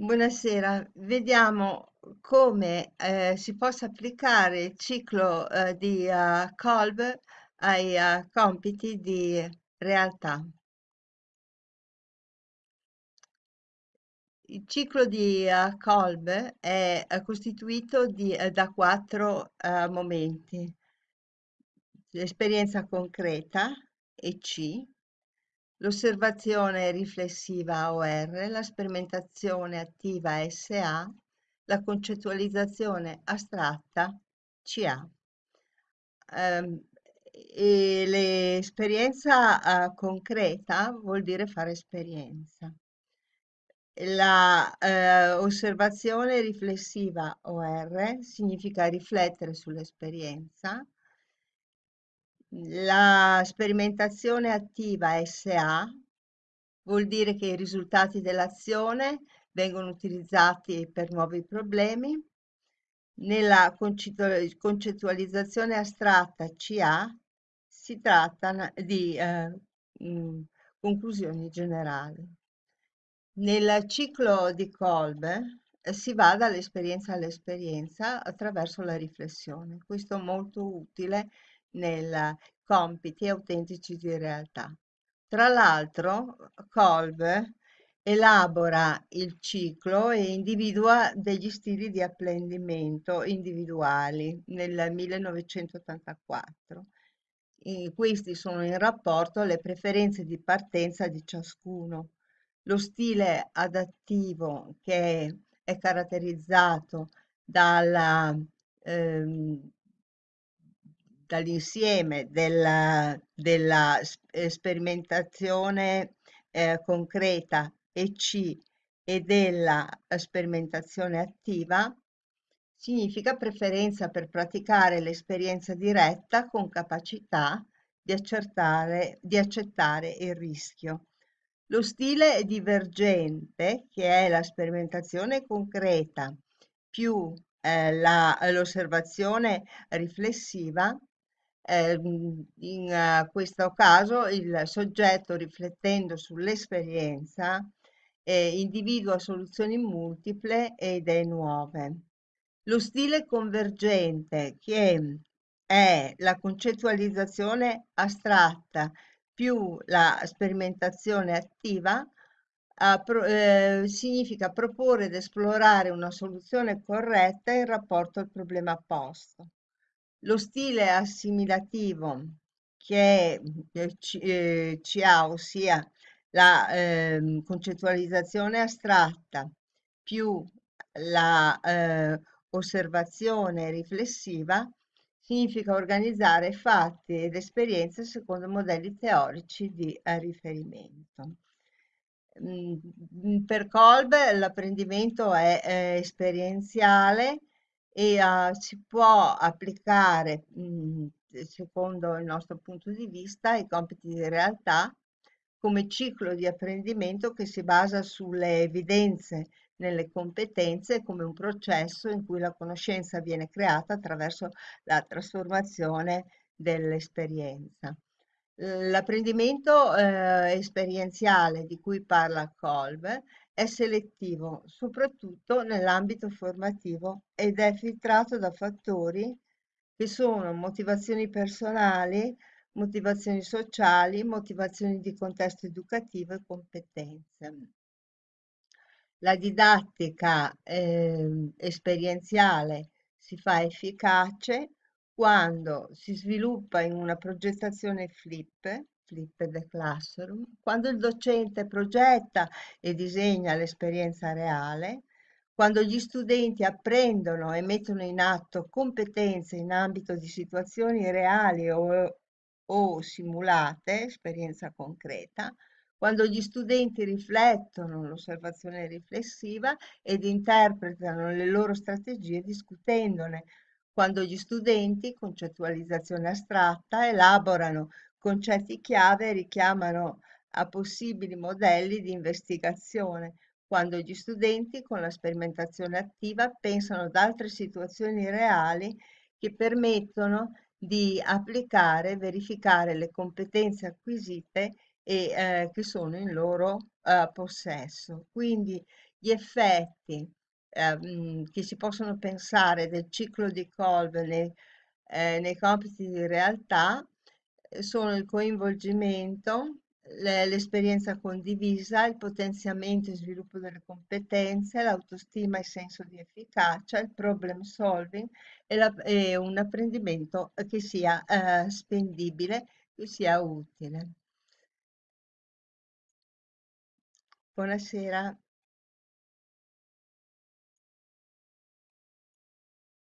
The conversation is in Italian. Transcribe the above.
Buonasera, vediamo come eh, si possa applicare il ciclo eh, di eh, Kolb ai eh, compiti di realtà. Il ciclo di eh, Kolb è costituito di- da quattro momenti. L'esperienza concreta, EC, l'osservazione riflessiva OR, la sperimentazione attiva SA, la concettualizzazione astratta CA. Ehm, e l'esperienza eh, concreta vuol dire fare esperienza. La eh, osservazione riflessiva OR significa riflettere sull'esperienza. La sperimentazione attiva SA vuol dire che i risultati dell'azione vengono utilizzati per nuovi problemi. Nella concettualizzazione astratta CA si tratta di eh, mh, conclusioni generali. Nel ciclo di Kolb eh, si va dall'esperienza all'esperienza attraverso la riflessione. Questo è molto utile nei compiti autentici di realtà. Tra l'altro, Kolb elabora il ciclo e individua degli stili di apprendimento individuali nel 1984. E questi sono in rapporto alle preferenze di partenza di ciascuno. Lo stile adattivo che è caratterizzato dalla, ehm, dall'insieme della, della eh, sperimentazione eh, concreta EC e della sperimentazione attiva significa preferenza per praticare l'esperienza diretta con capacità di, di accettare il rischio. Lo stile divergente, che è la sperimentazione concreta più eh, l'osservazione riflessiva, eh, in uh, questo caso il soggetto riflettendo sull'esperienza eh, individua soluzioni multiple e idee nuove. Lo stile convergente, che è la concettualizzazione astratta più la sperimentazione attiva, eh, significa proporre ed esplorare una soluzione corretta in rapporto al problema posto. Lo stile assimilativo che eh, ci, eh, ci ha, ossia la eh, concettualizzazione astratta più la eh, osservazione riflessiva, significa organizzare fatti ed esperienze secondo modelli teorici di eh, riferimento. Mm, per Kolb l'apprendimento è, è esperienziale e uh, si può applicare, mh, mm, secondo il nostro punto di vista, i compiti di realtà come ciclo di apprendimento che si basa sulle evidenze nelle competenze come un processo in cui la conoscenza viene creata attraverso la trasformazione dell'esperienza. L'apprendimento eh, esperienziale di cui parla Kolb è selettivo, soprattutto nell'ambito formativo ed è filtrato da fattori che sono motivazioni personali, motivazioni sociali, motivazioni di contesto educativo e competenze. La didattica eh, esperienziale si fa efficace quando si sviluppa in una progettazione flip, flip the classroom, quando il docente progetta e disegna l'esperienza reale, quando gli studenti apprendono e mettono in atto competenze in ambito di situazioni reali o, o simulate, esperienza concreta, quando gli studenti riflettono l'osservazione riflessiva ed interpretano le loro strategie discutendone, quando gli studenti, concettualizzazione astratta, elaborano concetti chiave richiamano a possibili modelli di investigazione, quando gli studenti con la sperimentazione attiva pensano ad altre situazioni reali che permettono di applicare verificare le competenze acquisite e eh, che sono in loro eh, possesso. Quindi gli effetti eh, che si possono pensare del ciclo di Kolbe nei, eh, nei compiti di realtà sono il coinvolgimento, le- l'esperienza condivisa, il potenziamento e sviluppo delle competenze, l'autostima e senso di efficacia, il problem solving e, la- e un apprendimento che sia eh, spendibile, che sia utile. Buonasera.